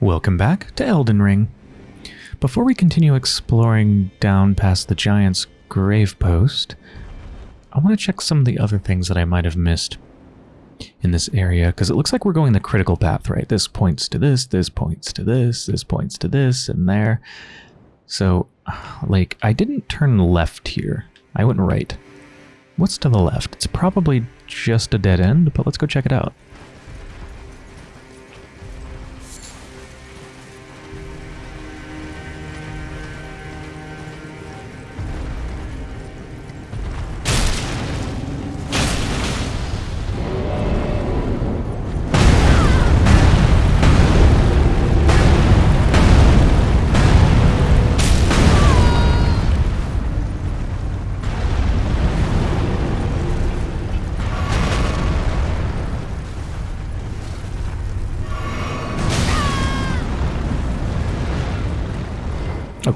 Welcome back to Elden Ring. Before we continue exploring down past the giant's grave post, I want to check some of the other things that I might have missed in this area, because it looks like we're going the critical path, right? This points to this, this points to this, this points to this, and there. So, like, I didn't turn left here. I went right. What's to the left? It's probably just a dead end, but let's go check it out.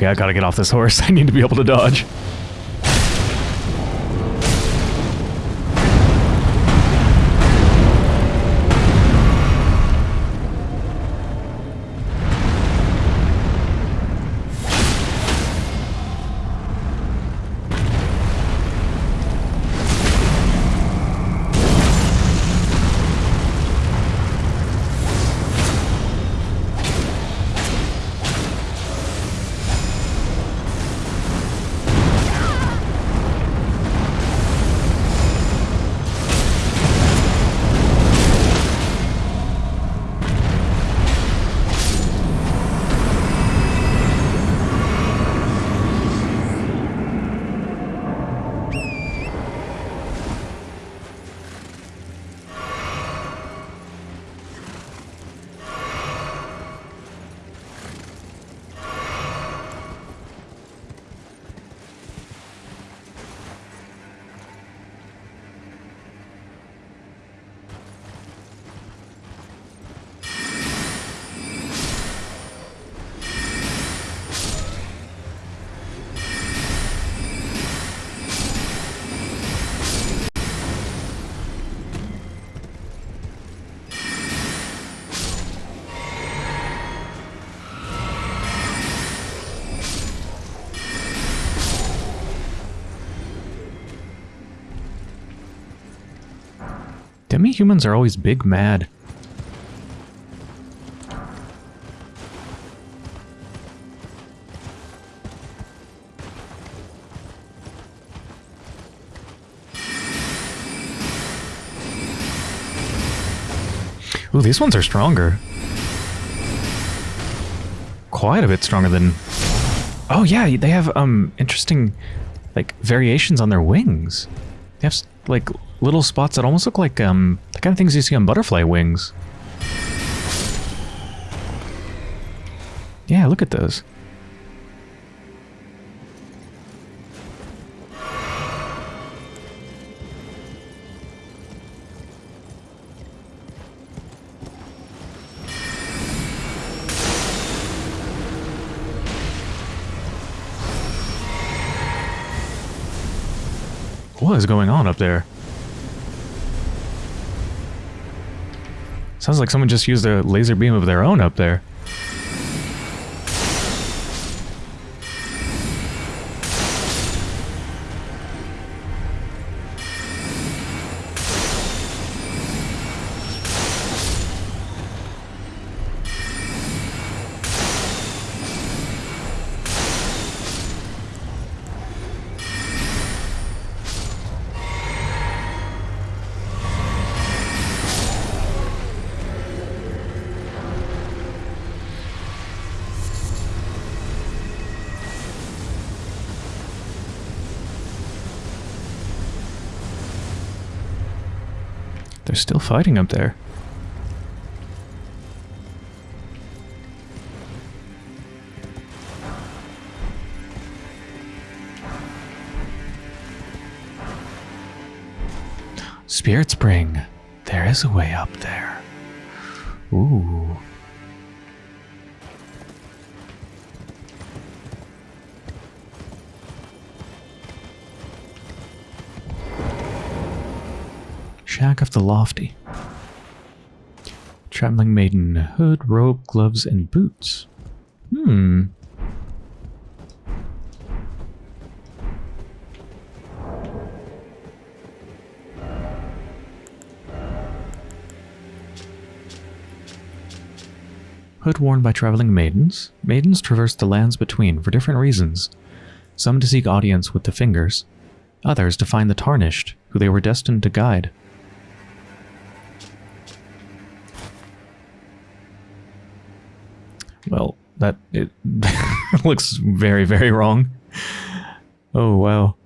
Okay, I gotta get off this horse. I need to be able to dodge. Demi-humans are always big mad. Ooh, these ones are stronger. Quite a bit stronger than... Oh yeah, they have um interesting like variations on their wings. They have like little spots that almost look like um the kind of things you see on butterfly wings. Yeah, look at those. What is going on up there? Sounds like someone just used a laser beam of their own up there. They're still fighting up there. Spirit Spring. There is a way up there. Ooh. Shack of the Lofty. Traveling maiden. Hood, robe, gloves, and boots. Hmm. Hood worn by traveling maidens. Maidens traverse the lands between for different reasons. Some to seek audience with the fingers, others to find the tarnished, who they were destined to guide. Well, that it looks very, very wrong. Oh, wow.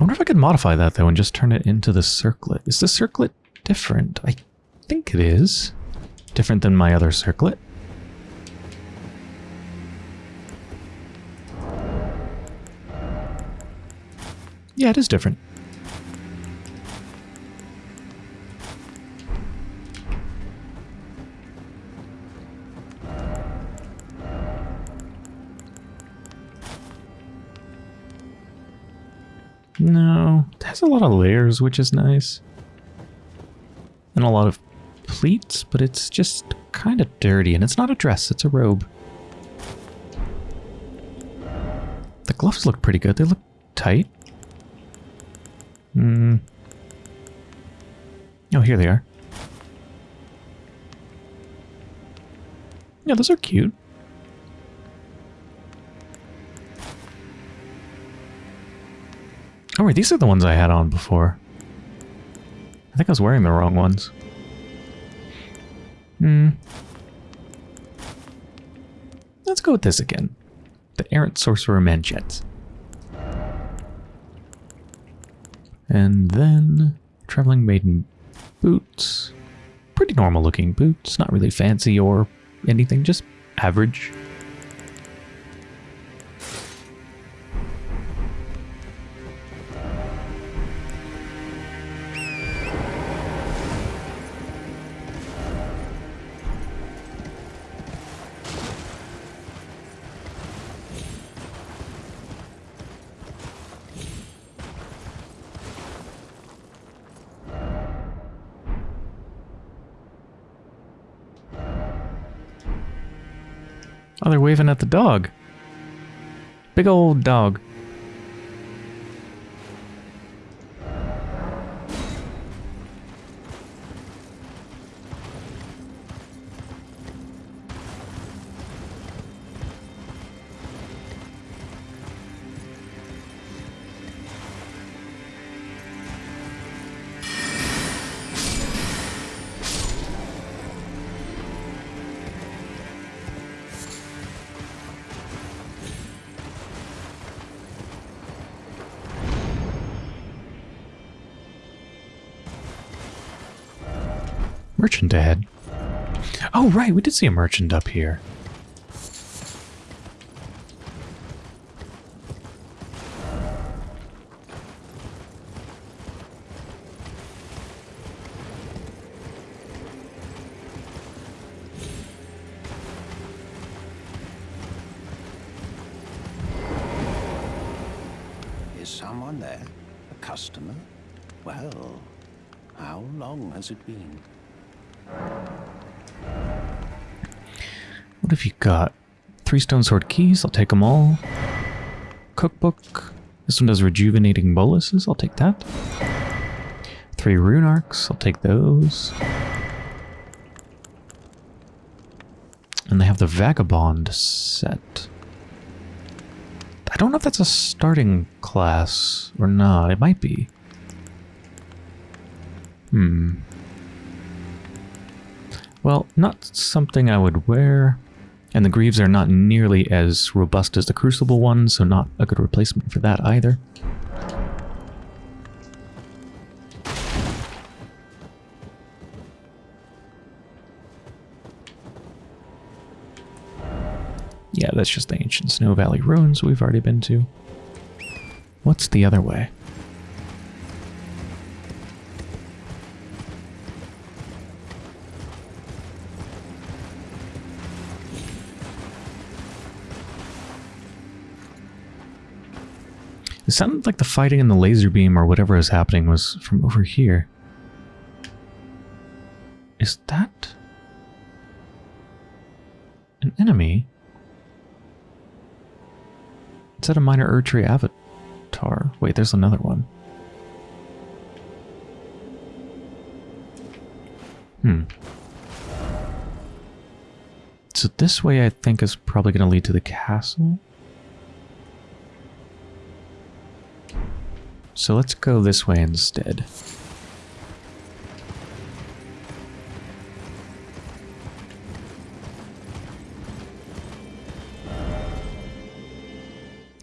I wonder if I could modify that, though, and just turn it into the circlet. Is the circlet different? I think it is. Different than my other circlet. Yeah, it is different. Has a lot of layers, which is nice. And a lot of pleats, but it's just kind of dirty. And it's not a dress, it's a robe. The gloves look pretty good. They look tight. Hmm. Oh, here they are. Yeah, those are cute. Oh, wait, these are the ones I had on before. I think I was wearing the wrong ones. Hmm. Let's go with this again. The Errant Sorcerer Manchettes. And then Traveling Maiden boots. Pretty normal looking boots, not really fancy or anything, just average. The dog. Big old dog. Merchant ahead. Oh, right, we did see a merchant up here. Is someone there? A customer? Well, how long has it been? Got? Three stone sword keys, I'll take them all. Cookbook. This one does rejuvenating boluses, I'll take that. Three rune arcs, I'll take those. And they have the Vagabond set. I don't know if that's a starting class or not. It might be. Hmm. Well, not something I would wear. And the Greaves are not nearly as robust as the Crucible ones, so not a good replacement for that either. Yeah, that's just the ancient Snow Valley ruins we've already been to. What's the other way? It sounded like the fighting and the laser beam or whatever is happening was from over here. Is that An enemy? Is that a minor Erdtree avatar? Wait, there's another one. Hmm. So this way I think is probably going to lead to the castle. So let's go this way instead.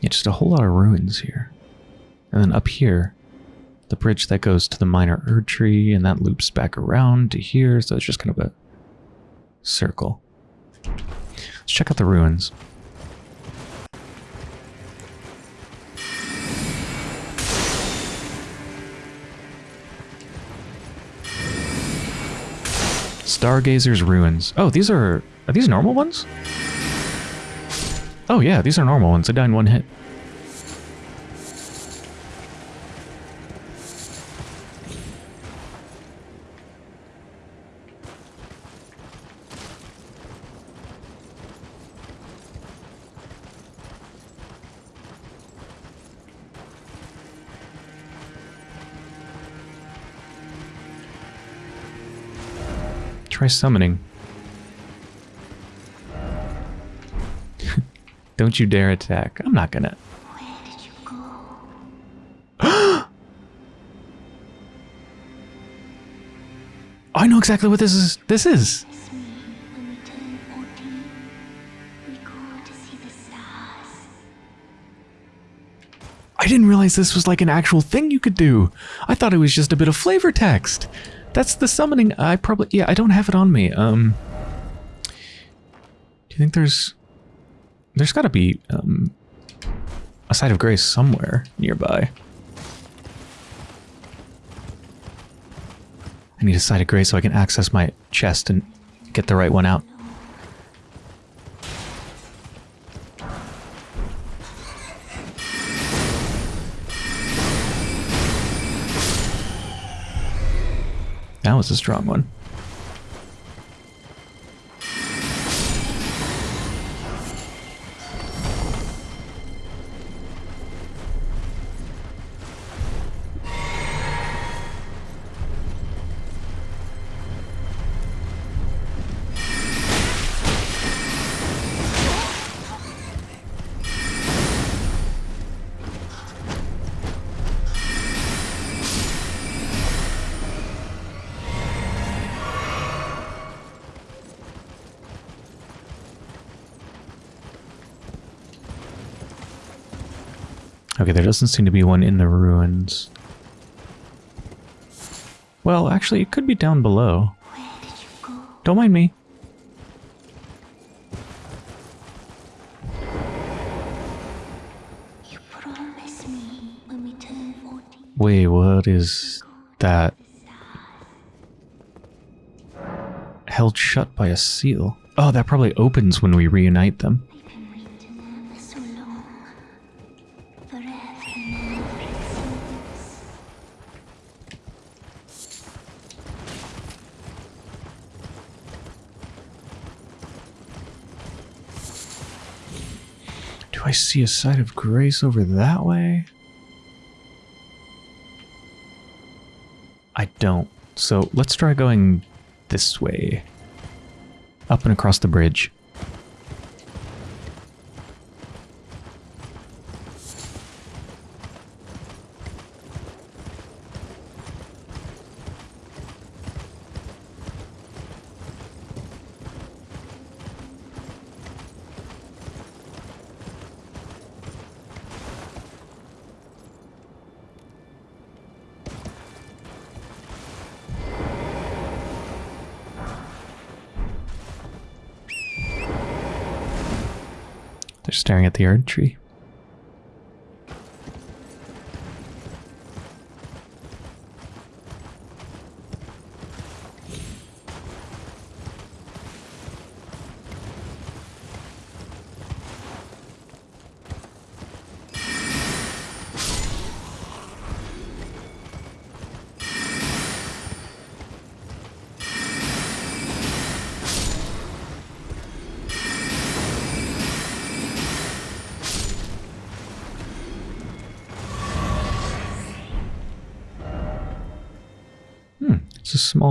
Yeah, just a whole lot of ruins here. And then up here, the bridge that goes to the minor Erdtree, and that loops back around to here, so it's just kind of a circle. Let's check out the ruins. Stargazer's Ruins. Oh, these are... Are these normal ones? Oh yeah, these are normal ones. They die in one hit. Try summoning. Don't you dare attack. I'm not gonna. I know exactly what this is. This is. Miss me when we turn 14. We go to see the stars. I didn't realize this was like an actual thing you could do. I thought it was just a bit of flavor text. That's the summoning. I probably yeah. I don't have it on me. Um. Do you think there's? There's got to be um. A site of grace somewhere nearby. I need a site of grace so I can access my chest and get the right one out. That was a strong one. Okay, there doesn't seem to be one in the ruins. Well, actually, it could be down below. Don't mind me. You promised me when we turn 14. Wait, what is that? Held shut by a seal. Oh, that probably opens when we reunite them. See a site of grace over that way? I don't. So let's try going this way. Up and across the bridge. Staring at the Erd tree.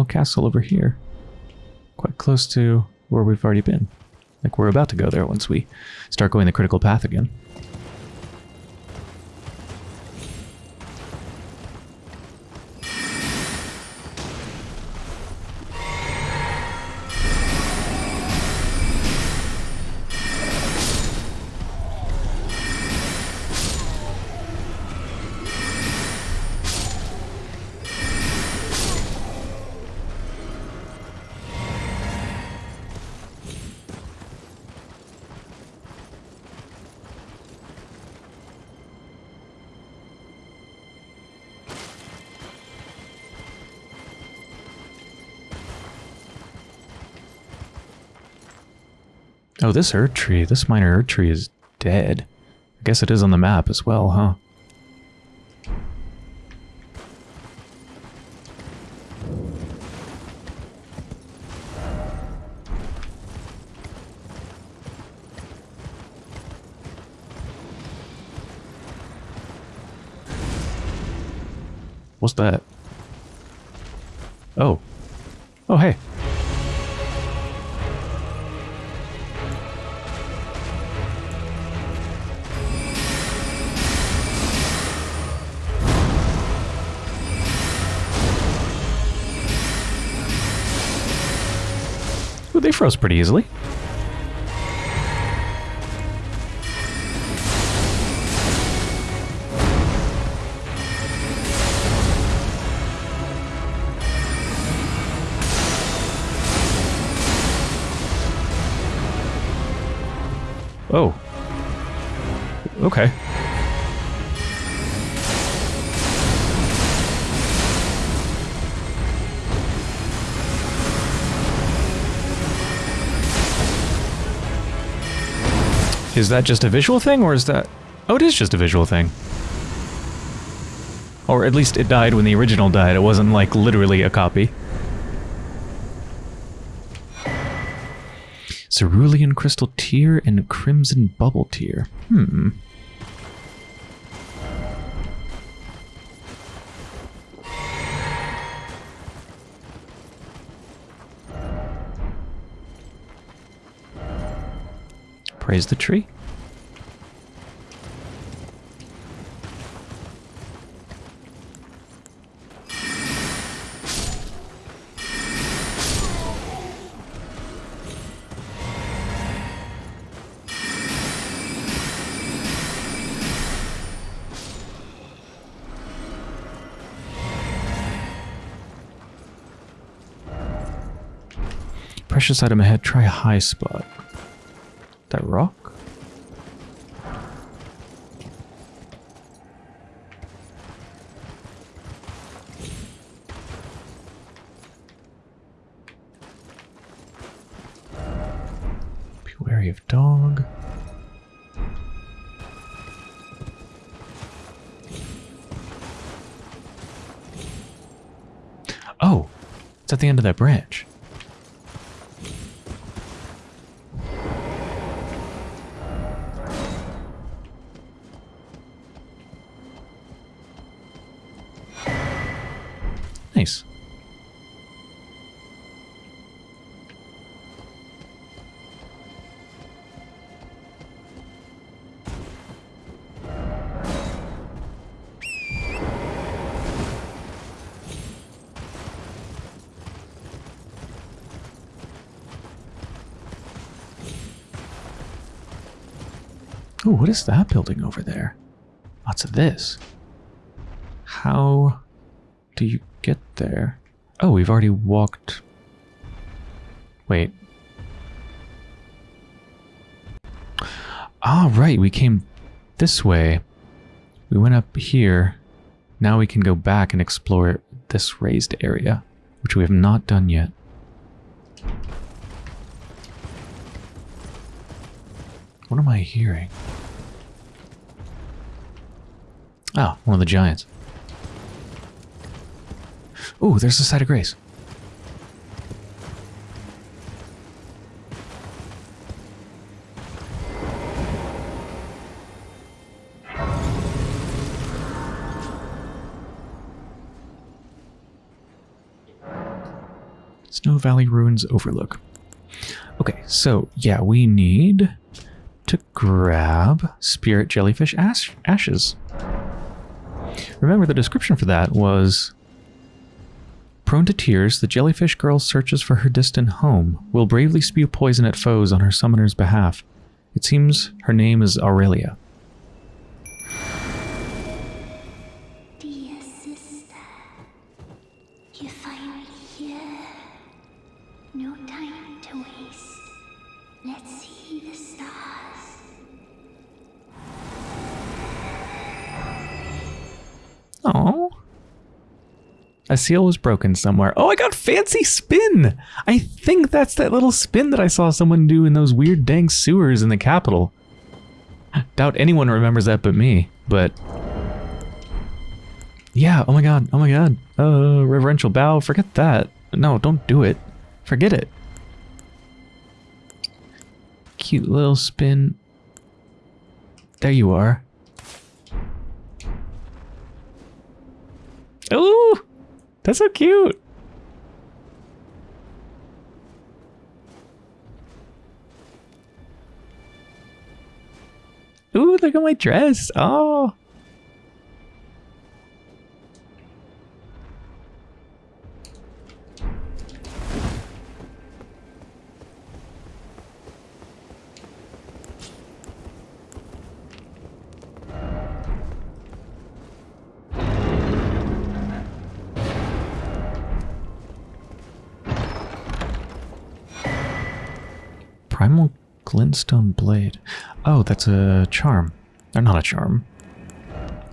Small castle over here. Quite close to where we've already been. Like we're about to go there once we start going the critical path again. Oh, this Erdtree, this minor Erdtree is dead. I guess it is on the map as well, huh? What's that? Pretty easily. Is that just a visual thing, or is that... Oh, it is just a visual thing. Or at least it died when the original died. It wasn't, like, literally a copy. Cerulean Crystal Tear and Crimson Bubble Tear. Hmm. Praise the tree. Precious item ahead. Try high spot. That rock? Be wary of dog. Oh, it's at the end of that branch. What is that building over there? Lots of this. How do you get there? Oh, we've already walked. Wait. Ah, right, we came this way. We went up here. Now we can go back and explore this raised area, which we have not done yet. What am I hearing? Ah, one of the giants. Ooh, there's the site of grace. Snow Valley Ruins Overlook. Okay, so yeah, we need to grab spirit jellyfish ash ashes. Remember, the description for that was Prone to tears, the jellyfish girl searches for her distant home, will bravely spew poison at foes on her summoner's behalf. It seems her name is Aurelia. A seal was broken somewhere. Oh, I got fancy spin! I think that's that little spin that I saw someone do in those weird dang sewers in the capital. Doubt anyone remembers that but me, but... Yeah, oh my god, oh my god. Uh, reverential bow, forget that. No, don't do it. Forget it. Cute little spin. There you are. Ooh! That's so cute. Ooh, look at my dress. Oh. Primal glintstone blade. Oh, that's a charm. Or not a charm.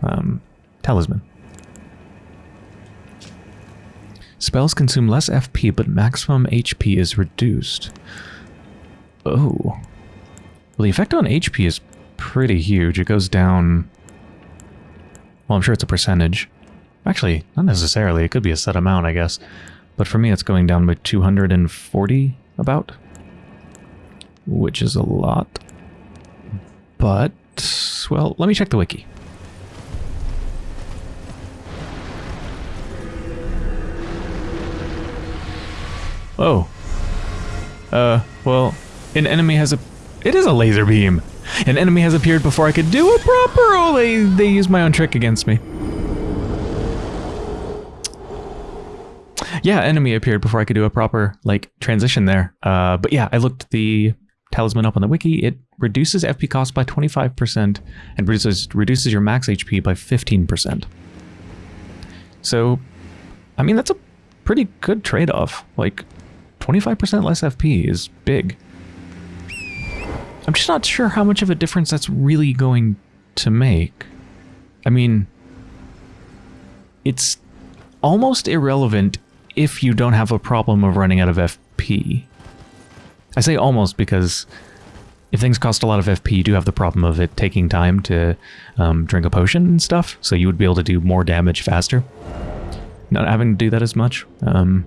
Um, talisman. Spells consume less FP, but maximum HP is reduced. Oh. Well, the effect on HP is pretty huge. It goes down... Well, I'm sure it's a percentage. Actually, not necessarily. It could be a set amount, I guess. But for me, it's going down by 240, about which is a lot. But, well, let me check the wiki. Oh. Uh, well, an enemy has a... It is a laser beam! An enemy has appeared before I could do a proper... Oh, they, they used my own trick against me. Yeah, enemy appeared before I could do a proper, like, transition there. Uh, but yeah, I looked the talisman up on the wiki, it reduces FP cost by 25% and reduces, reduces your max HP by 15%. So, I mean, that's a pretty good trade-off. Like, 25% less FP is big. I'm just not sure how much of a difference that's really going to make. I mean, it's almost irrelevant if you don't have a problem of running out of FP. I say almost because if things cost a lot of FP, you do have the problem of it taking time to um, drink a potion and stuff, so you would be able to do more damage faster. Not having to do that as much. Um,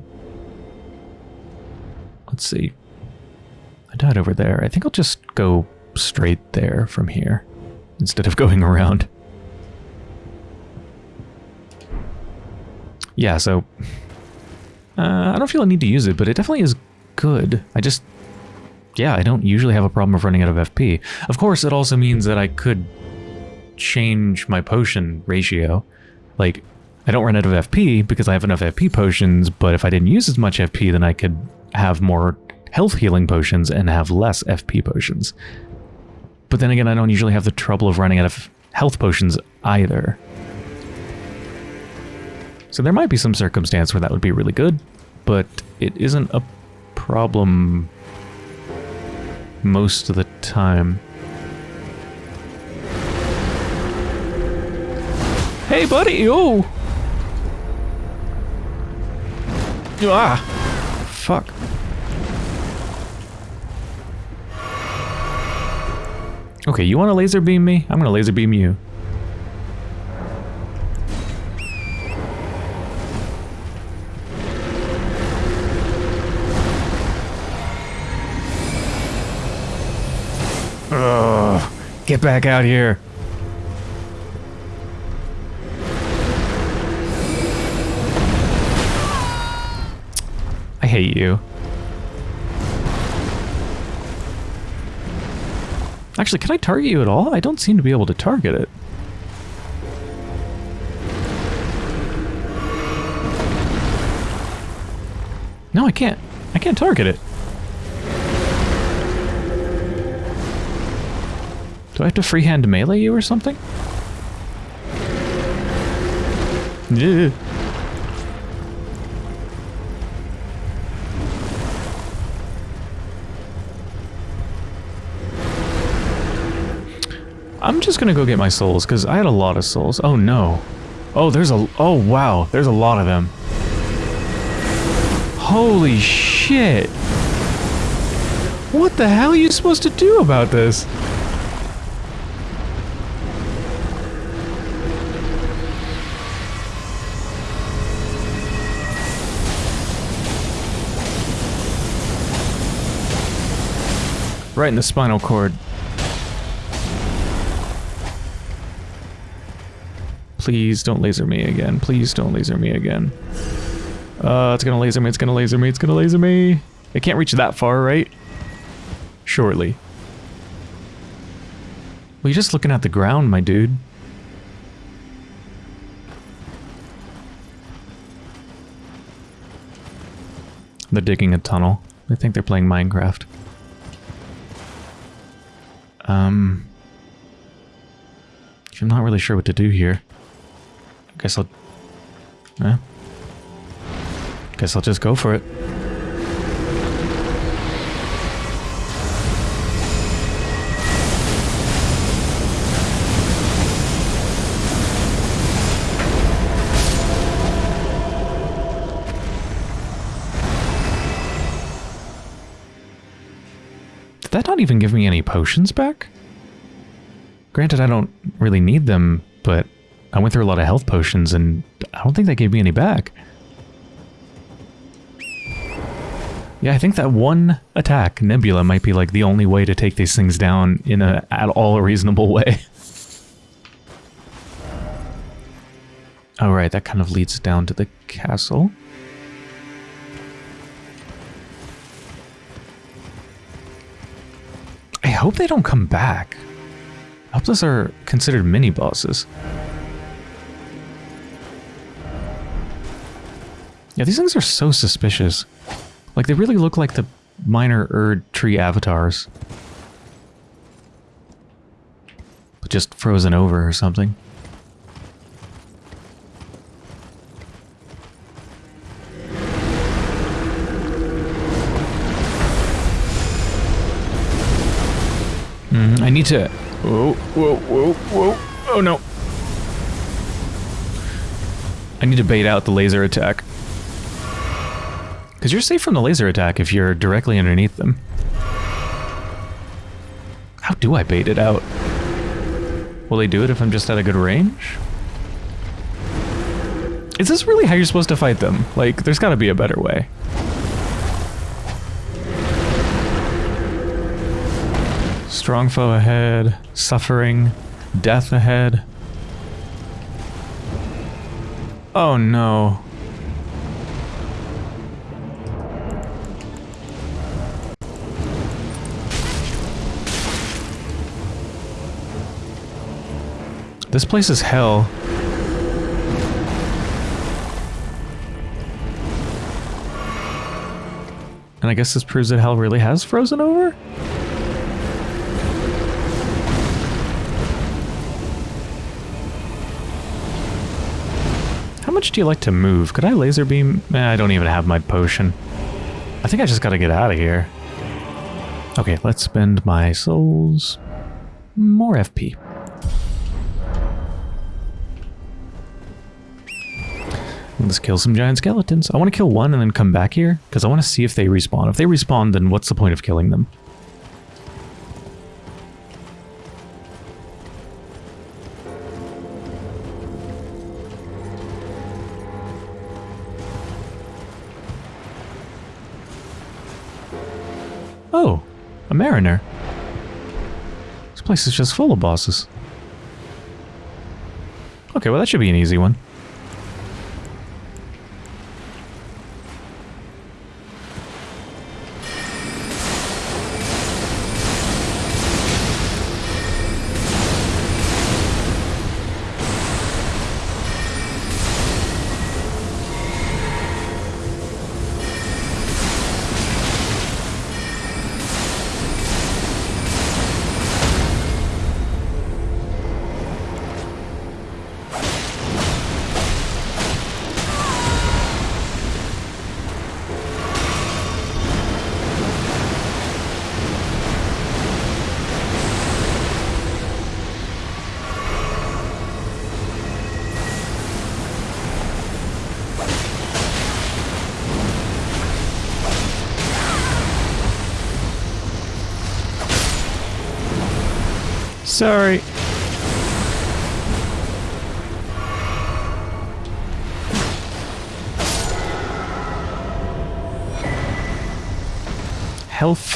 let's see. I died over there. I think I'll just go straight there from here instead of going around. Yeah, so... Uh, I don't feel I need to use it, but it definitely is good. I just yeah, I don't usually have a problem of running out of FP. Of course, it also means that I could change my potion ratio. Like, I don't run out of FP because I have enough FP potions, but if I didn't use as much FP, then I could have more health healing potions and have less FP potions. But then again, I don't usually have the trouble of running out of health potions either. So there might be some circumstance where that would be really good, but it isn't a problem most of the time. Hey, buddy! Oh! Ah! Fuck. Okay, you want to laser beam me? I'm gonna laser beam you. Get back out here. I hate you. Actually, can I target you at all? I don't seem to be able to target it. No, I can't. I can't target it. Do I have to freehand melee you or something? Yeah. I'm just gonna go get my souls, because I had a lot of souls. Oh no. Oh, there's a... Oh, wow. There's a lot of them. Holy shit. What the hell are you supposed to do about this? Right in the spinal cord. Please don't laser me again. Please don't laser me again. Uh, it's gonna laser me, it's gonna laser me, it's gonna laser me. It can't reach that far, right? Surely. Well, you're just looking at the ground, my dude. They're digging a tunnel. I think they're playing Minecraft. Um... I'm not really sure what to do here. I guess I'll... Eh? Guess I'll just go for it. That not even give me any potions back? Granted, I don't really need them, but I went through a lot of health potions and I don't think that gave me any back. Yeah, I think that one attack, Nebula, might be like the only way to take these things down in a at all a reasonable way. Alright, that kind of leads down to the castle. Hope they don't come back. I hope those are considered mini-bosses. Yeah, these things are so suspicious. Like, they really look like the minor Erd tree avatars. But just frozen over or something. I need to... Whoa, whoa, whoa, whoa. Oh no. I need to bait out the laser attack. Because you're safe from the laser attack if you're directly underneath them. How do I bait it out? Will they do it if I'm just at a good range? Is this really how you're supposed to fight them? Like, there's gotta be a better way. Strong foe ahead, suffering, death ahead. Oh no. This place is hell. And I guess this proves that hell really has frozen over? Much do you like to move? Could I laser beam? Eh, I don't even have my potion. I think I just gotta get out of here. Okay, let's spend my souls. More FP. Let's kill some giant skeletons. I want to kill one and then come back here, because I want to see if they respawn. If they respawn, then what's the point of killing them? Mariner. This place is just full of bosses. Okay, well that should be an easy one. Sorry. Health.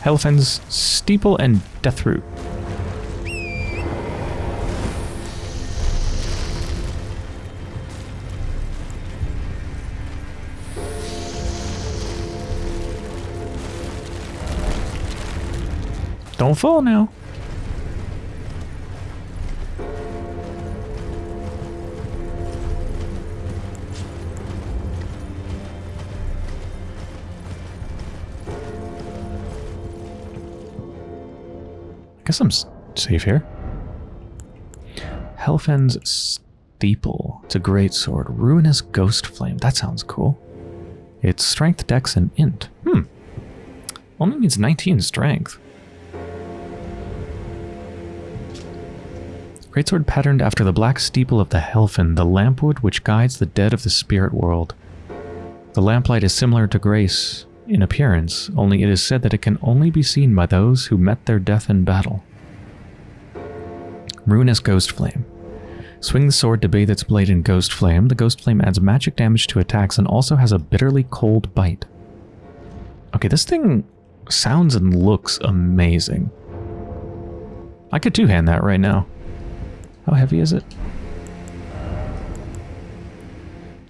Helphen's Steeple and Deathroot. Don't fall now. Guess I'm safe here. Helphen's Steeple. It's a great sword. Ruinous Ghost Flame. That sounds cool. It's Strength, Dex, and Int. Hmm. Only needs 19 Strength. Greatsword patterned after the black steeple of the Helfen, the lampwood which guides the dead of the spirit world. The lamplight is similar to Grace in appearance, only it is said that it can only be seen by those who met their death in battle. Ruinous Ghost Flame. Swing the sword to bathe its blade in Ghost Flame. The Ghost Flame adds magic damage to attacks and also has a bitterly cold bite. Okay, this thing sounds and looks amazing. I could two-hand that right now. How heavy is it?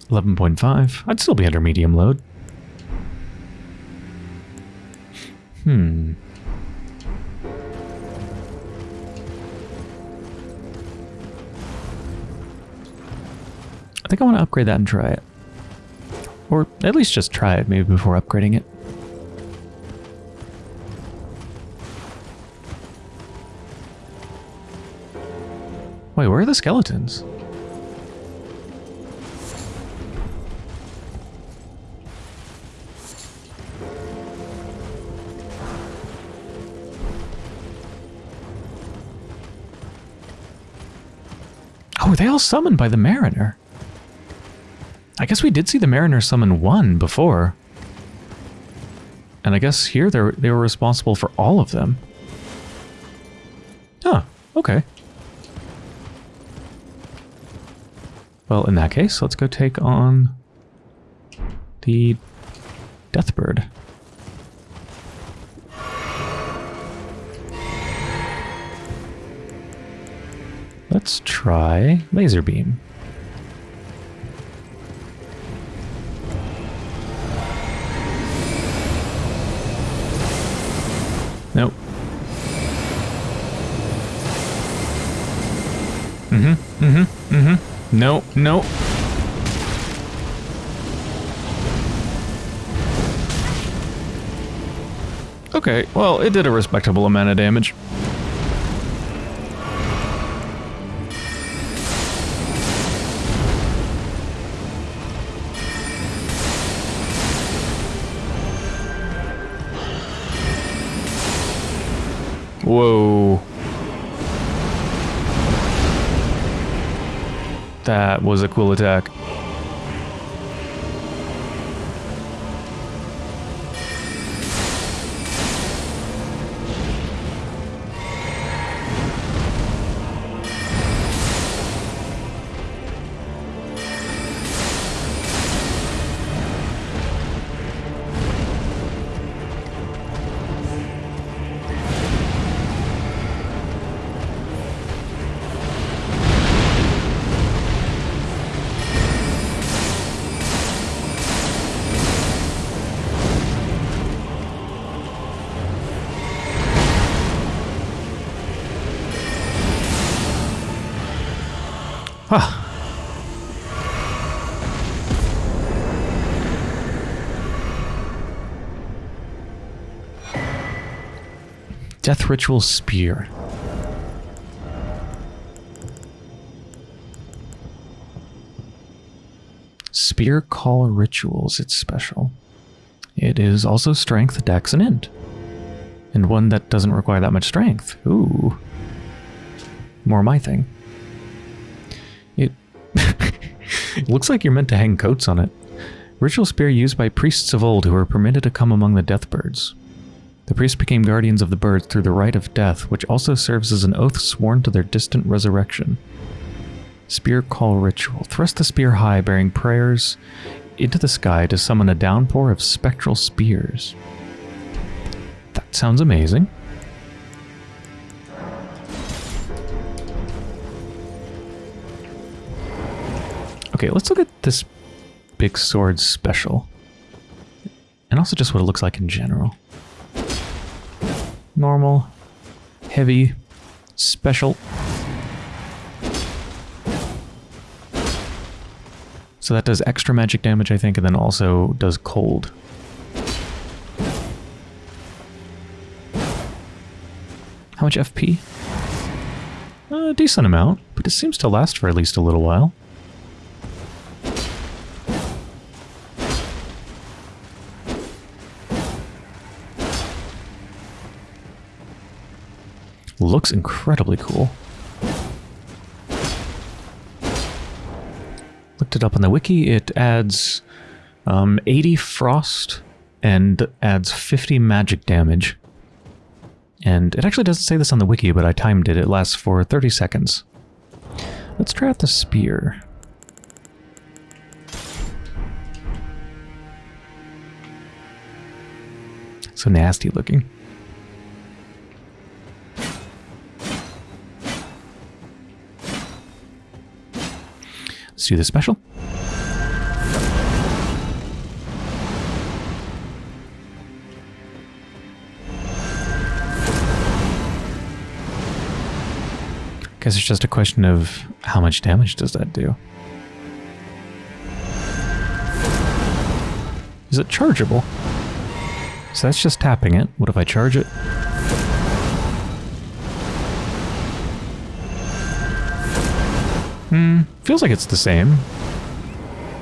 11.5. I'd still be under medium load. Hmm. I think I want to upgrade that and try it. Or at least just try it maybe before upgrading it. Wait, where are the skeletons? Oh, they all summoned by the Mariner? I guess we did see the Mariner summon one before. And I guess here they they were responsible for all of them. Huh, okay. Well, in that case, let's go take on the Deathbird. Let's try Laser Beam. No, no. Okay, well, it did a respectable amount of damage. That was a cool attack. Ritual Spear. Spear Call Rituals, it's special. It is also Strength, Dex, and Int. And one that doesn't require that much strength. Ooh. More my thing. It, it looks like you're meant to hang coats on it. Ritual spear used by priests of old who were permitted to come among the deathbirds. The priests became guardians of the birds through the rite of death, which also serves as an oath sworn to their distant resurrection. Spear Call Ritual. Thrust the spear high, bearing prayers into the sky to summon a downpour of spectral spears. That sounds amazing. Okay, let's look at this big sword special. And also just what it looks like in general. Normal, heavy, special. So that does extra magic damage, I think, and then also does cold. How much FP? A decent amount, but it seems to last for at least a little while. Looks incredibly cool. Looked it up on the wiki. It adds um, 80 frost and adds 50 magic damage. And it actually doesn't say this on the wiki, but I timed it. It lasts for 30 seconds. Let's try out the spear. So nasty looking. Let's do the special. Guess it's just a question of how much damage does that do. Is it chargeable? So that's just tapping it. What if I charge it? Hmm, feels like it's the same.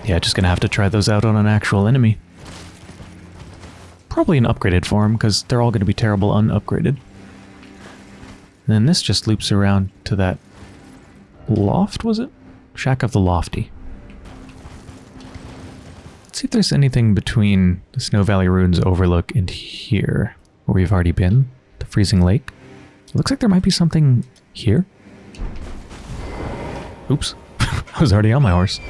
Yeah, just gonna have to try those out on an actual enemy. Probably an upgraded form, because they're all gonna be terrible unupgraded. And then this just loops around to that loft, was it? Shack of the Lofty. Let's see if there's anything between the Snow Valley Ruins Overlook and here, where we've already been, the Freezing Lake. Looks like there might be something here. Oops. I was already on my horse.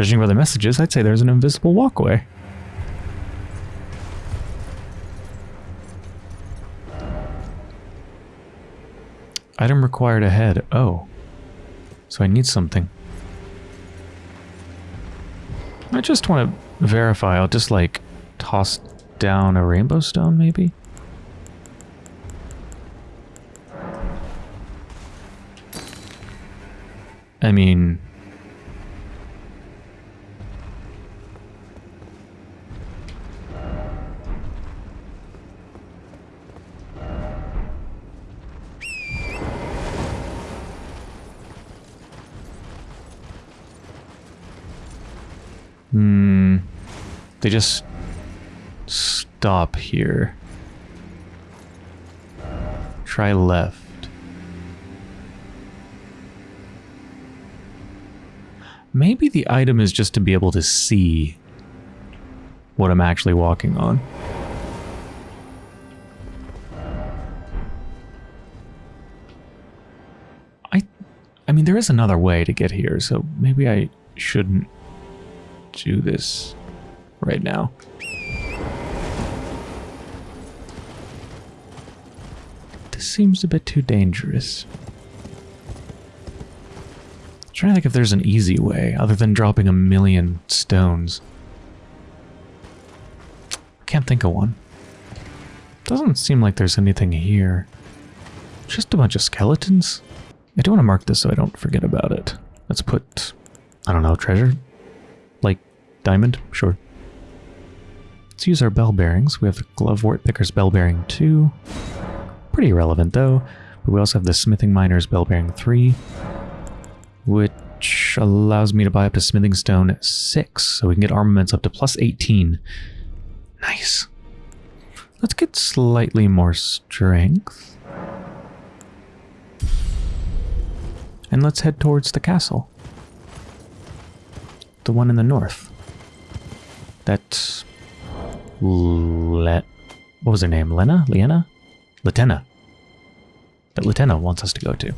Judging by the messages, I'd say there's an invisible walkway. Item required ahead. Oh. So I need something. I just want to verify. I'll just like toss down a rainbow stone maybe? I mean... Hmm. They just stop here. Try left. Maybe the item is just to be able to see what I'm actually walking on. I I mean there is another way to get here, so maybe I shouldn't do this right now. This seems a bit too dangerous. trying to think if there's an easy way other than dropping a million stones. Can't think of one. Doesn't seem like there's anything here. Just a bunch of skeletons. I do want to mark this so I don't forget about it. Let's put, I don't know, treasure? Diamond? Sure. Let's use our bell bearings. We have the Glovewort Picker's bell bearing 2. Pretty irrelevant though. But we also have the Smithing Miner's bell bearing 3. Which allows me to buy up to Smithing Stone 6. So we can get armaments up to plus 18. Nice. Let's get slightly more strength. And let's head towards the castle. The one in the north. That's... Le... What was her name? Lena? Liena? Latenna. That Latenna wants us to go to.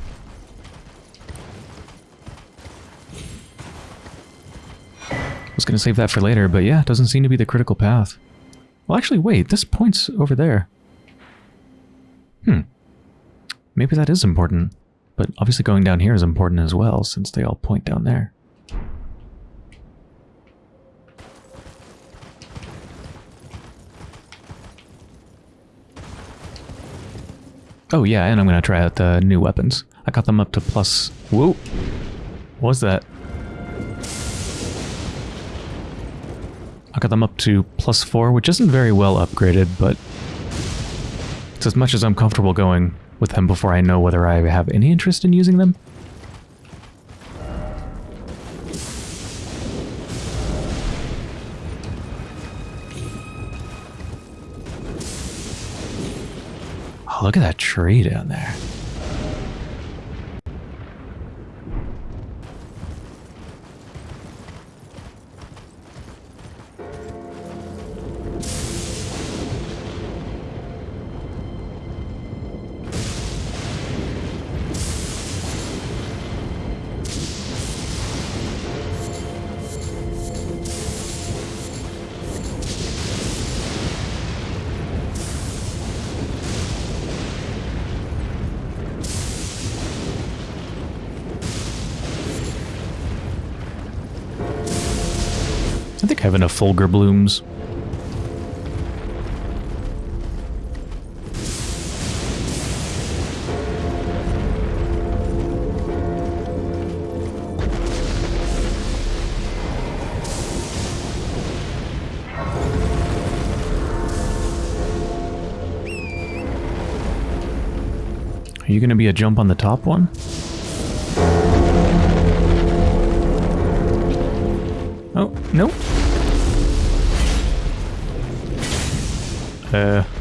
I was going to save that for later, but yeah, it doesn't seem to be the critical path. Well, actually, wait, this point's over there. Hmm. Maybe that is important. But obviously going down here is important as well, since they all point down there. Oh yeah, and I'm going to try out the new weapons. I got them up to plus... Whoa! What was that? I got them up to plus four, which isn't very well upgraded, but it's as much as I'm comfortable going with them before I know whether I have any interest in using them. Look at that tree down there. Have enough Fulgur blooms. Are you going to be a jump on the top one? Uh...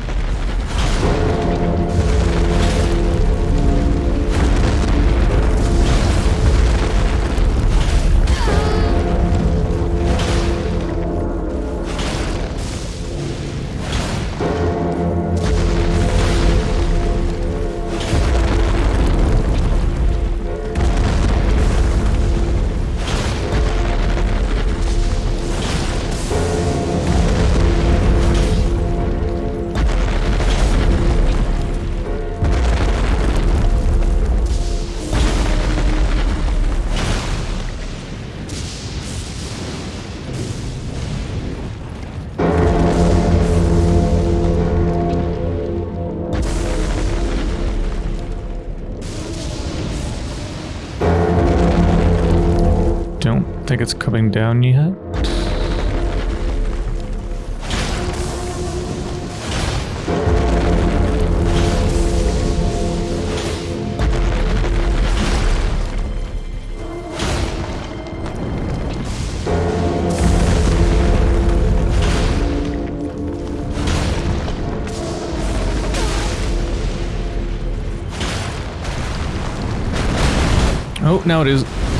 Oh, now it is.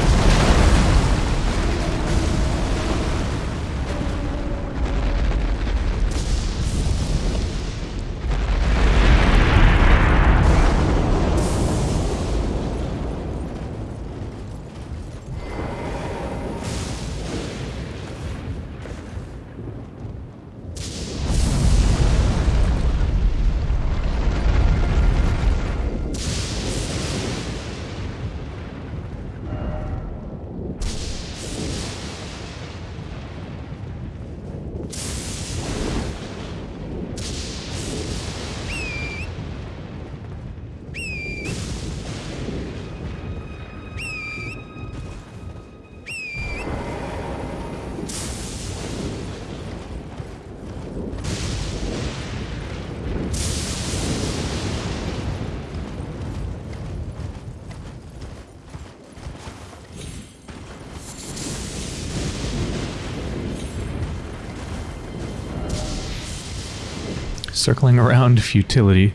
Circling around futility.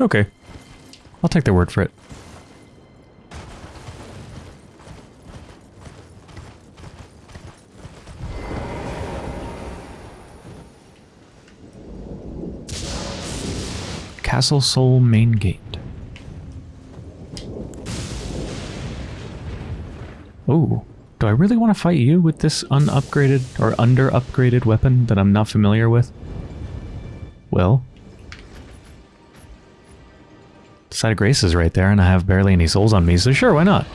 Okay. I'll take their word for it. Castle Sol main gate. Oh, I really want to fight you with this unupgraded or under upgraded weapon that I'm not familiar with? Well, Site of Grace is right there, and I have barely any souls on me, so sure, why not?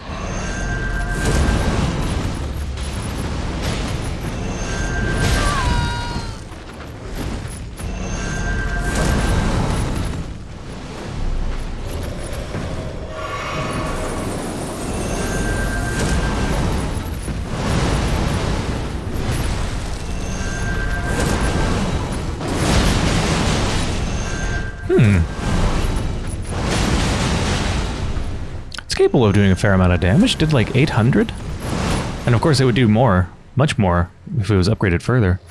Capable of doing a fair amount of damage. Did like 800? And of course it would do more, much more, if it was upgraded further.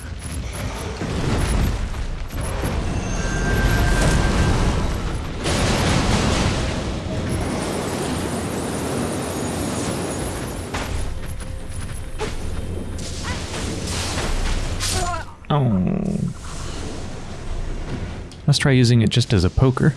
Oh. Let's try using it just as a poker.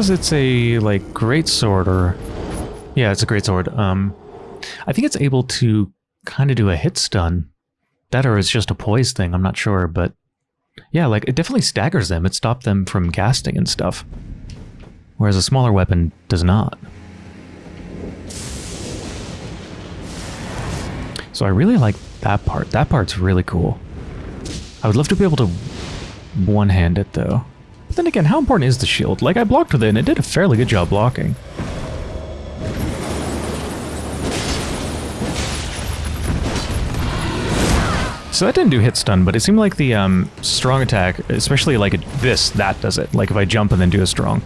Because it's a like great sword or yeah, it's a great sword. Um, I think it's able to kind of do a hit stun. That or it's just a poise thing. I'm not sure, but yeah, like it definitely staggers them. It stopped them from casting and stuff, whereas a smaller weapon does not. So I really like that part. That part's really cool. I would love to be able to one-hand it though. But then again, how important is the shield? Like, I blocked with it and it did a fairly good job blocking. So that didn't do hit stun, but it seemed like the um, strong attack, especially like this, that does it. Like if I jump and then do a strong.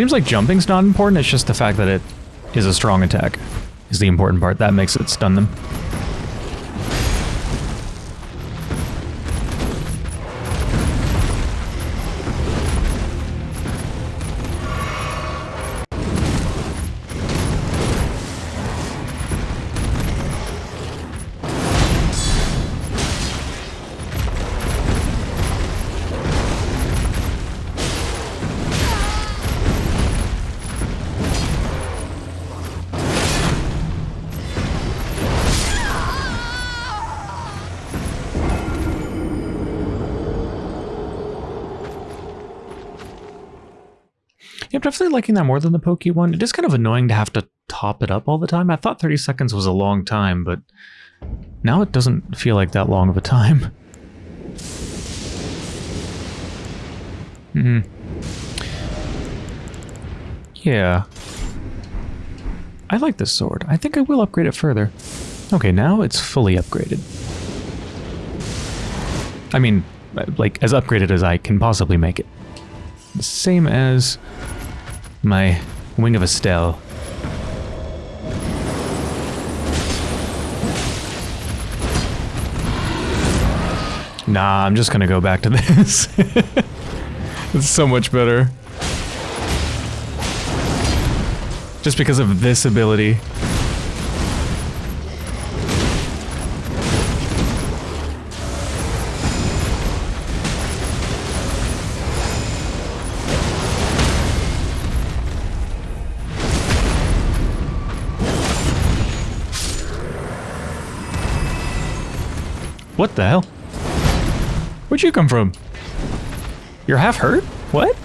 Seems like jumping's not important, it's just the fact that it is a strong attack is the important part. That makes it stun them. Liking that more than the Pokey one. It is kind of annoying to have to top it up all the time. I thought 30 seconds was a long time, but now it doesn't feel like that long of a time. Hmm. Yeah. I like this sword. I think I will upgrade it further. Okay, now it's fully upgraded. I mean, like, as upgraded as I can possibly make it. Same as my Wing of Astel. Nah, I'm just gonna go back to this. it's so much better. Just because of this ability. What the hell? Where'd you come from? You're half hurt? What?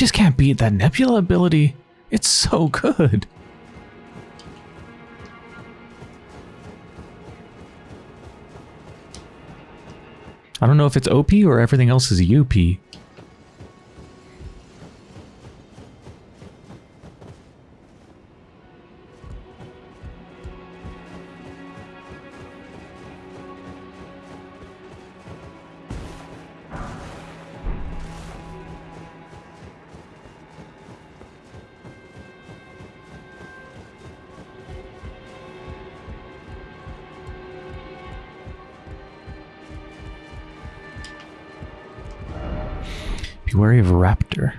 Just can't beat that Nebula ability. It's so good. I don't know if it's OP or everything else is UP. Of Raptor.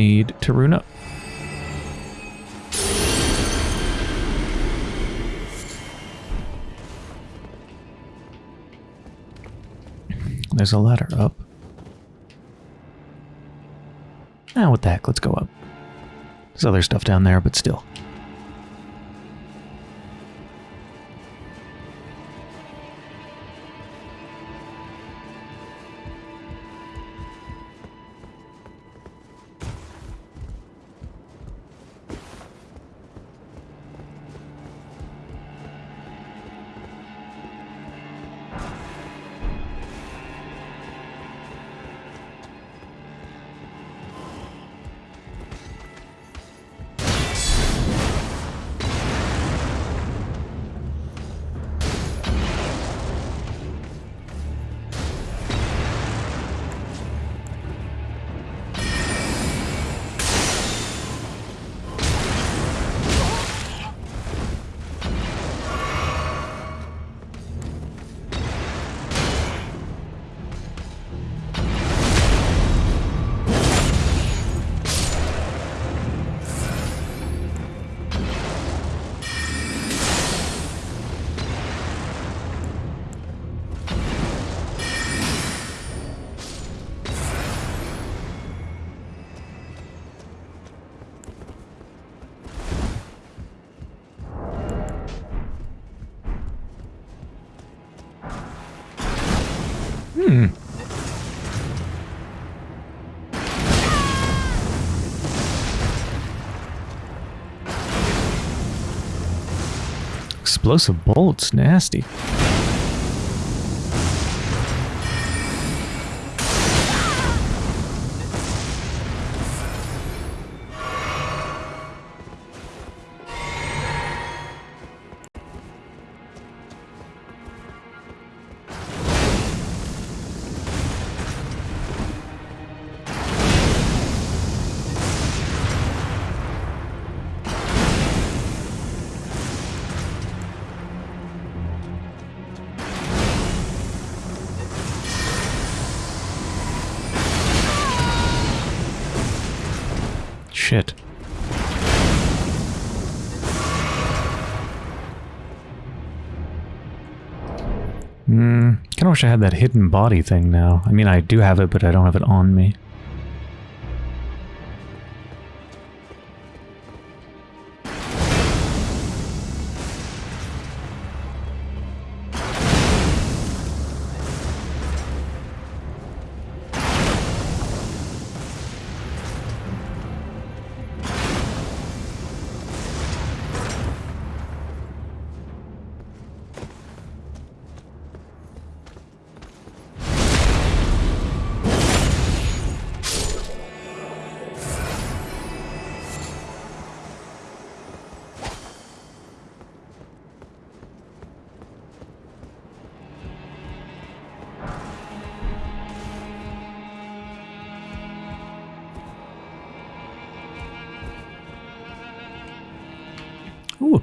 Need to rune up. There's a ladder up. Ah, what the heck, let's go up. There's other stuff down there, but still. Explosive bolts, nasty. Wish I had that hidden body thing now. I mean, I do have it, but I don't have it on me.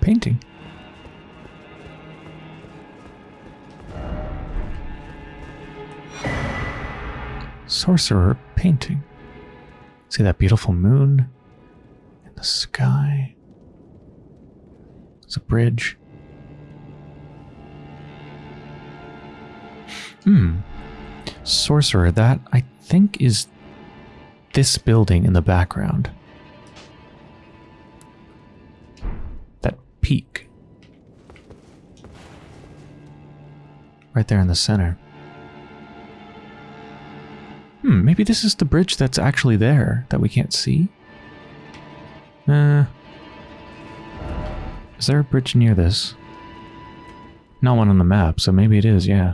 Painting. Sorcerer painting. See that beautiful moon in the sky? It's a bridge. Hmm. Sorcerer, that I think is this building in the background. Peak. Right there in the center. Hmm, maybe this is the bridge that's actually there that we can't see? Uh, is there a bridge near this? Not one on the map, so maybe it is, yeah.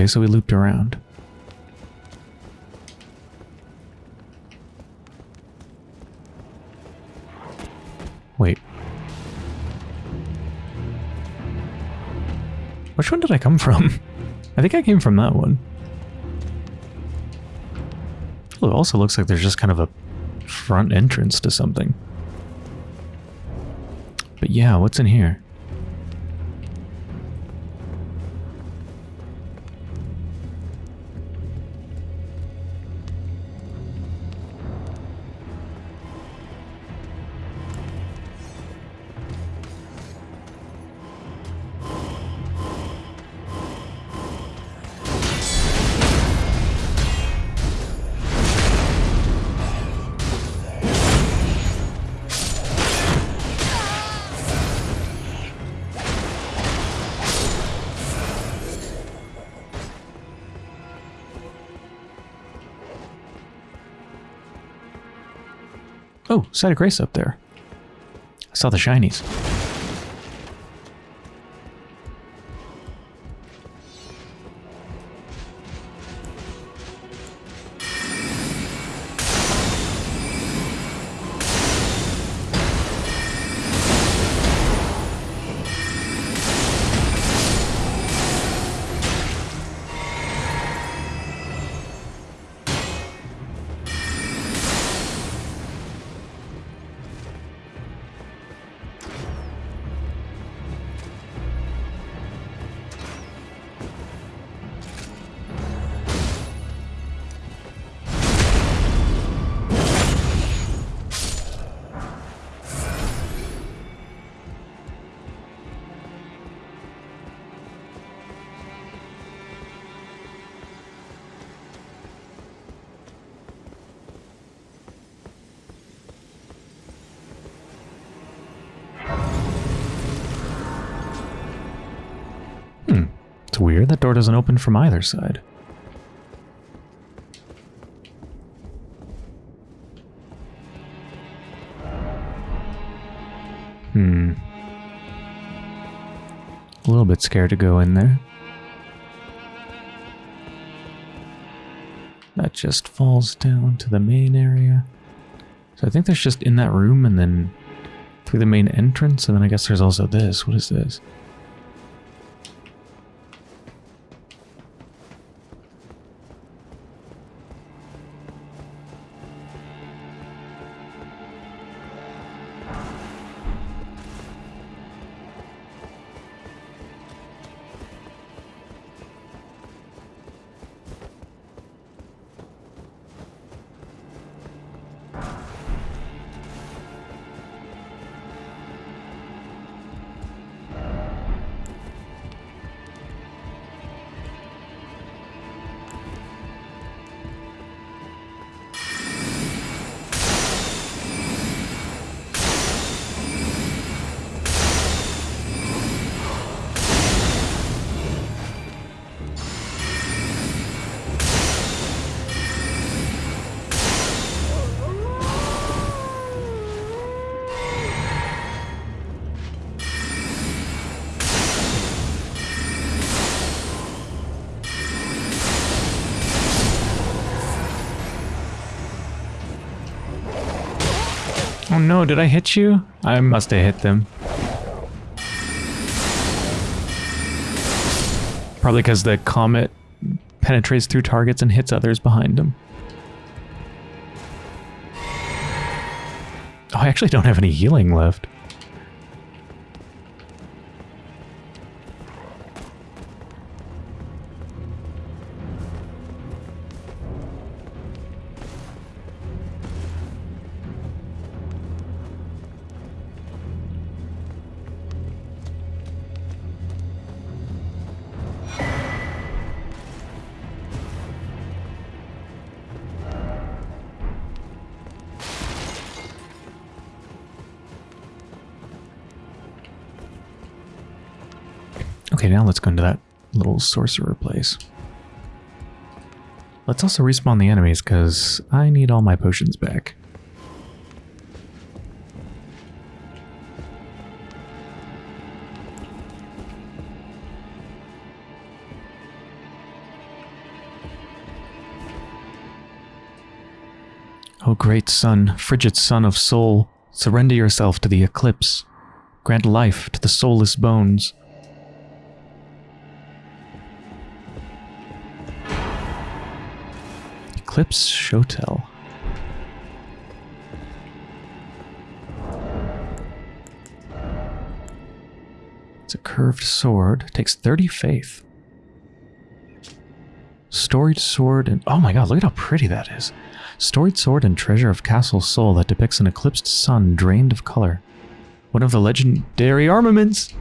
Okay, so we looped around. Wait. Which one did I come from? I think I came from that one. It also looks like there's just kind of a front entrance to something. But yeah, what's in here? Site of Grace up there. I saw the shinies. From either side. Hmm. A little bit scared to go in there. That just falls down to the main area. So I think there's just in that room and then through the main entrance, and then I guess there's also this. What is this? No, did I hit you? I must have hit them. Probably because the comet penetrates through targets and hits others behind them. Oh, I actually don't have any healing left. Let's go into that little sorcerer place. Let's also respawn the enemies, because I need all my potions back. O great sun, frigid sun of Sol, surrender yourself to the eclipse. Grant life to the soulless bones. Eclipse Shotel. It's a curved sword. It takes 30 faith. Storied sword and... Oh my god, look at how pretty that is. Storied sword and treasure of Castle Sol that depicts an eclipsed sun drained of color. One of the legendary armaments!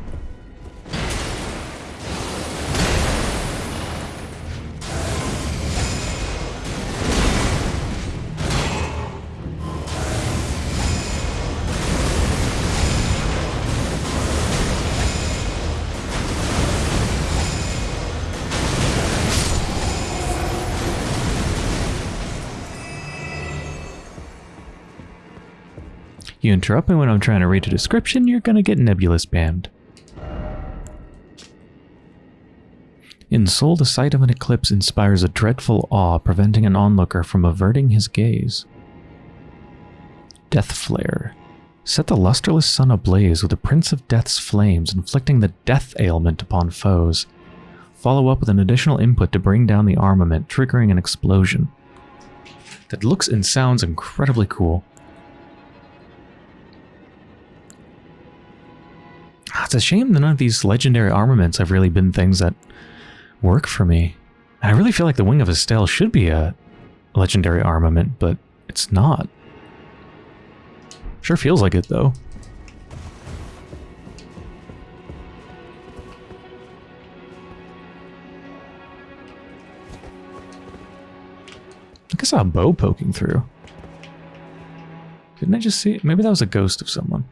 You interrupt me when I'm trying to read a description, you're gonna get nebula spammed. In Sol, the sight of an eclipse inspires a dreadful awe, preventing an onlooker from averting his gaze. Death Flare. Set the lusterless sun ablaze with the Prince of Death's flames, inflicting the death ailment upon foes. Follow up with an additional input to bring down the armament, triggering an explosion. That looks and sounds incredibly cool. Ah, it's a shame that none of these legendary armaments have really been things that work for me. I really feel like the Wing of Astel should be a legendary armament, but it's not. Sure feels like it, though. I think I saw a bow poking through. Didn't I just see? it? Maybe that was a ghost of someone.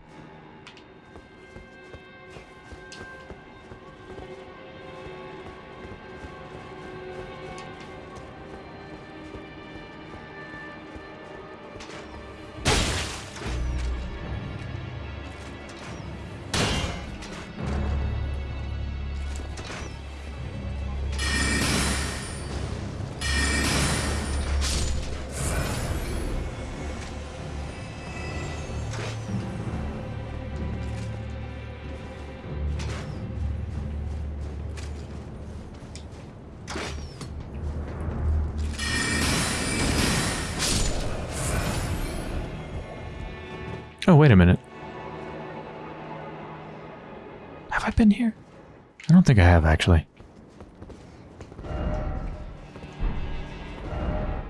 Have, actually.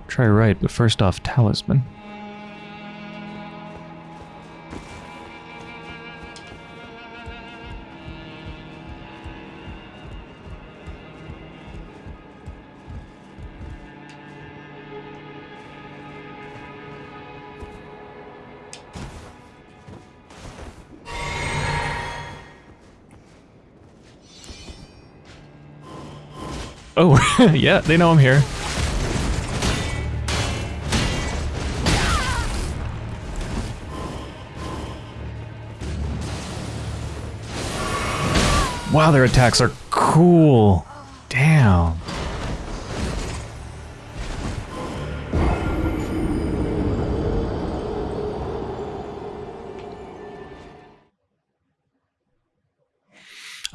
Try right, but first off, talisman. yeah, they know I'm here. Wow, their attacks are cool. Damn.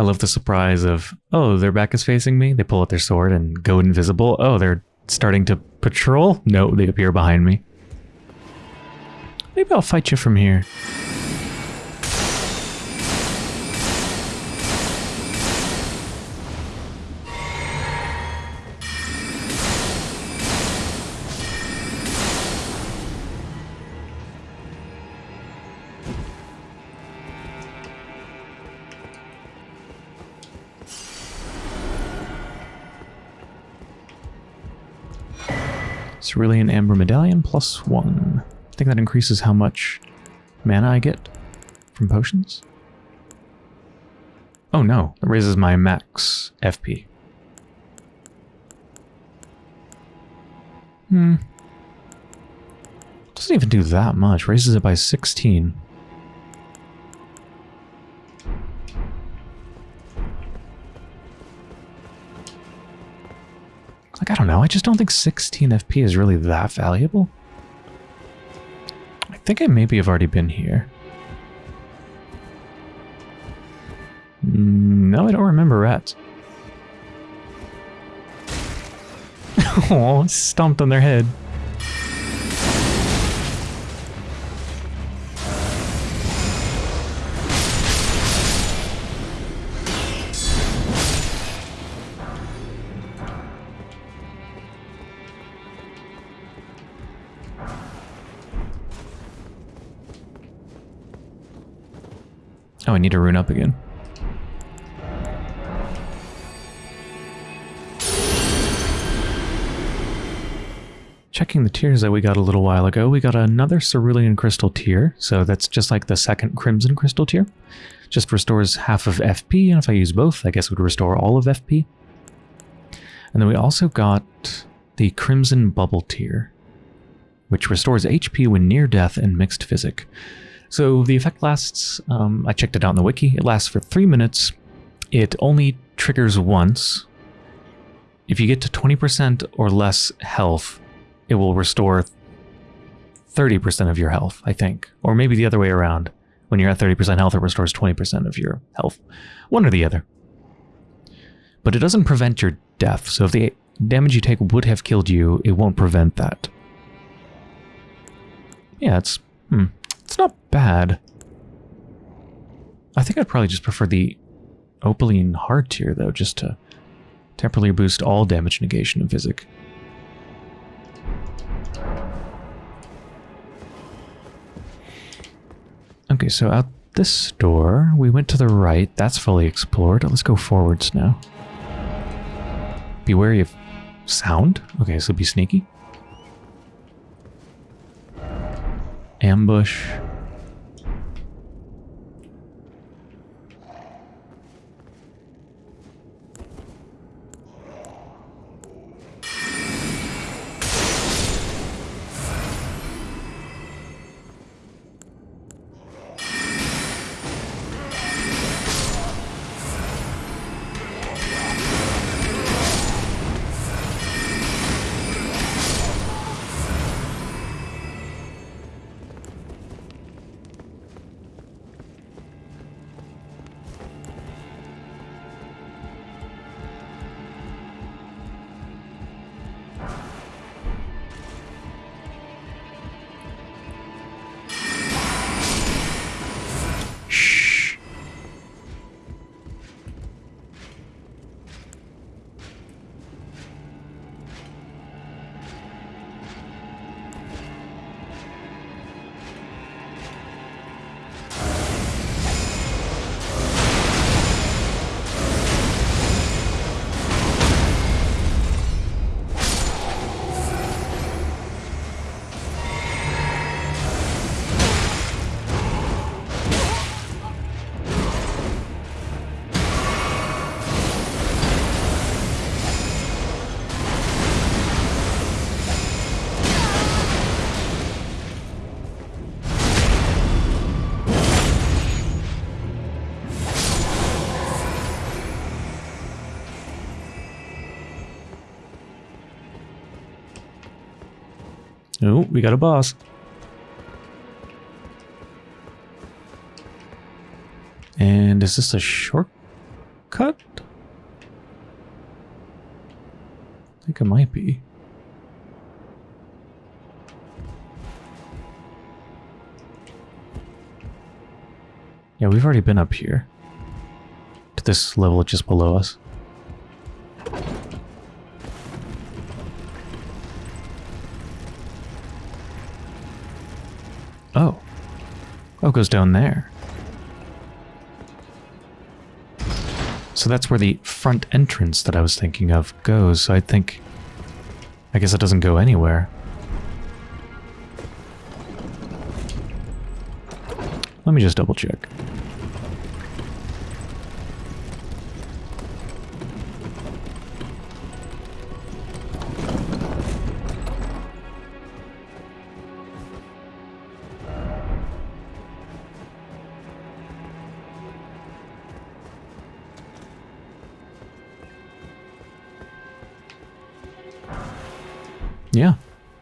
I love the surprise of, oh, their back is facing me. They pull out their sword and go invisible. Oh, they're starting to patrol. No, they appear behind me. Maybe I'll fight you from here. Medallion plus one. I think that increases how much mana I get from potions. Oh no, that raises my max FP. Hmm. Doesn't even do that much. Raises it by 16. I don't know. I just don't think 16 FP is really that valuable. I think I maybe have already been here. Mm, No, I don't remember rats. oh, stomped on their head. Oh, I need to rune up again. Checking the tears that we got a little while ago, we got another Cerulean Crystal Tear, so that's just like the second Crimson Crystal Tear. Just restores half of FP, and if I use both, I guess it would restore all of FP. And then we also got the Crimson Bubbletear, which restores HP when near death and mixed physick. So the effect lasts, um, I checked it out in the wiki, it lasts for three minutes. It only triggers once. If you get to 20% or less health, it will restore 30% of your health, I think. Or maybe the other way around. When you're at 30% health, it restores 20% of your health. One or the other. But it doesn't prevent your death, so if the damage you take would have killed you, it won't prevent that. Yeah, it's... Hmm, it's not bad. I think I'd probably just prefer the Opaline Hardtear, though, just to temporarily boost all damage negation and physick. Okay, so out this door, we went to the right. That's fully explored. Let's go forwards now. Be wary of sound. Okay, so be sneaky. Ambush. Oh, we got a boss. And is this a shortcut? I think it might be. Yeah, we've already been up here. To this level just below us. Oh. Oh, goes down there. So that's where the front entrance that I was thinking of goes. So I think... I guess it doesn't go anywhere. Let me just double check.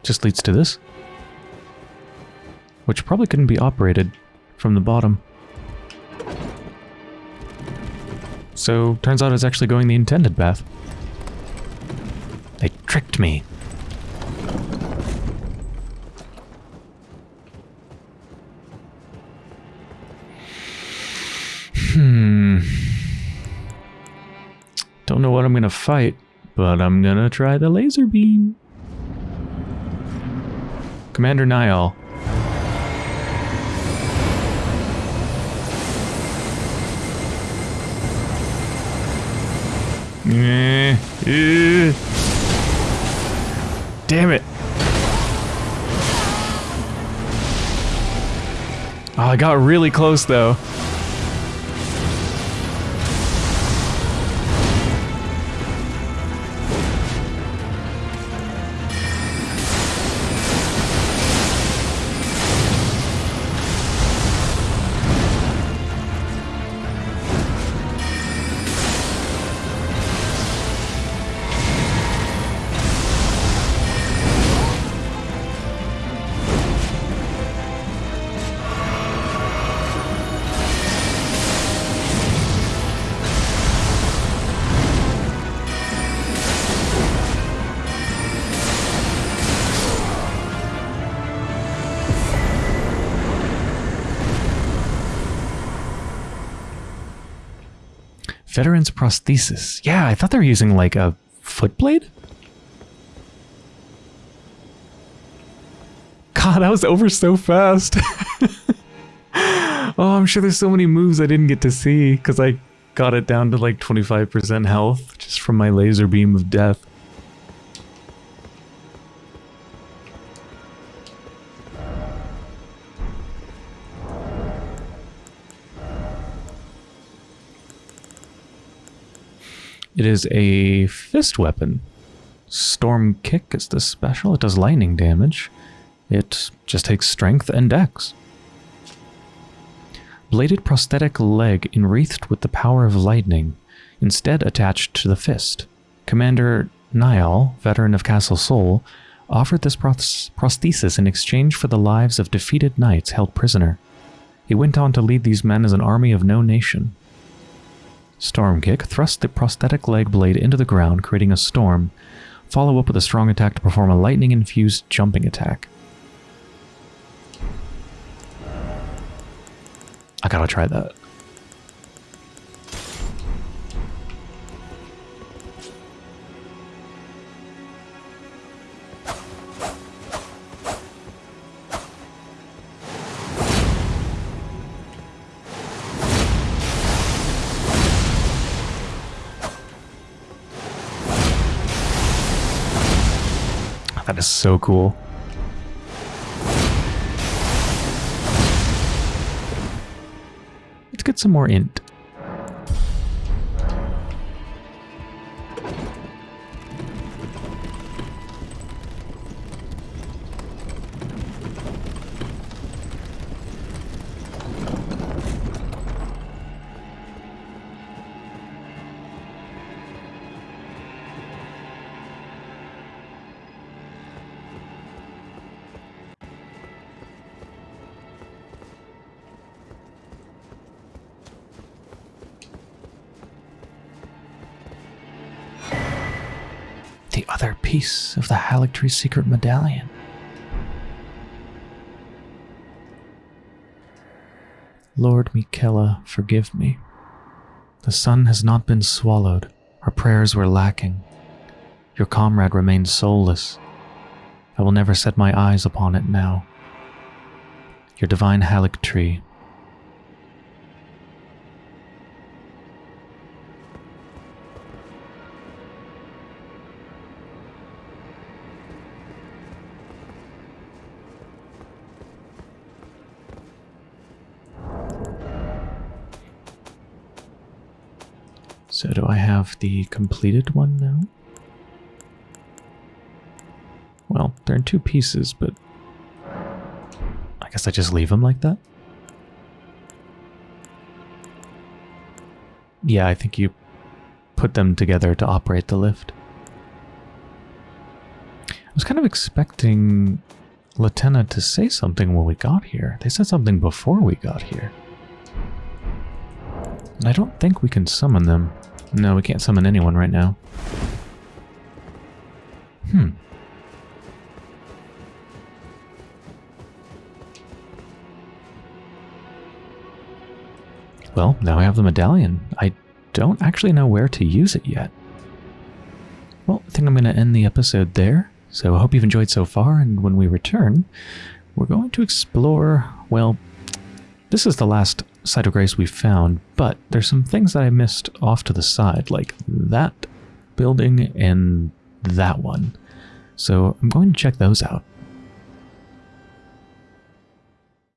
Just leads to this. Which probably couldn't be operated from the bottom. So, turns out it's actually going the intended path. They tricked me. Hmm. Don't know what I'm gonna fight, but I'm gonna try the laser beam. Commander Niall. Eh, eh. Damn it. Oh, I got really close though. Veteran's prosthesis. Yeah, I thought they were using like a foot blade. God, that was over so fast. oh, I'm sure there's so many moves I didn't get to see because I got it down to like 25% health just from my laser beam of death. It is a fist weapon. Storm Kick is the special. It does lightning damage. It just takes strength and dex. Bladed prosthetic leg enwreathed with the power of lightning, instead attached to the fist. Commander Niall, veteran of Castle Sol, offered this prosthesis in exchange for the lives of defeated knights held prisoner. He went on to lead these men as an army of no nation. Storm Kick, thrust the prosthetic leg blade into the ground, creating a storm. Follow up with a strong attack to perform a lightning-infused jumping attack. I gotta try that. Is so cool. Let's get some more int. Piece of the Haligtree secret medallion. Lord Miquella, forgive me. The sun has not been swallowed. Our prayers were lacking. Your comrade remains soulless. I will never set my eyes upon it now. Your divine Haligtree So the completed one now? Well, they're in two pieces, but I guess I just leave them like that? Yeah, I think you put them together to operate the lift. I was kind of expecting Latenna to say something when we got here. They said something before we got here. And I don't think we can summon them. No, we can't summon anyone right now. Hmm. Well, now I have the medallion. I don't actually know where to use it yet. Well, I think I'm going to end the episode there. So I hope you've enjoyed so far, and when we return, we're going to explore, well, this is the last site of grace we found, but there's some things that I missed off to the side, like that building and that one. So I'm going to check those out.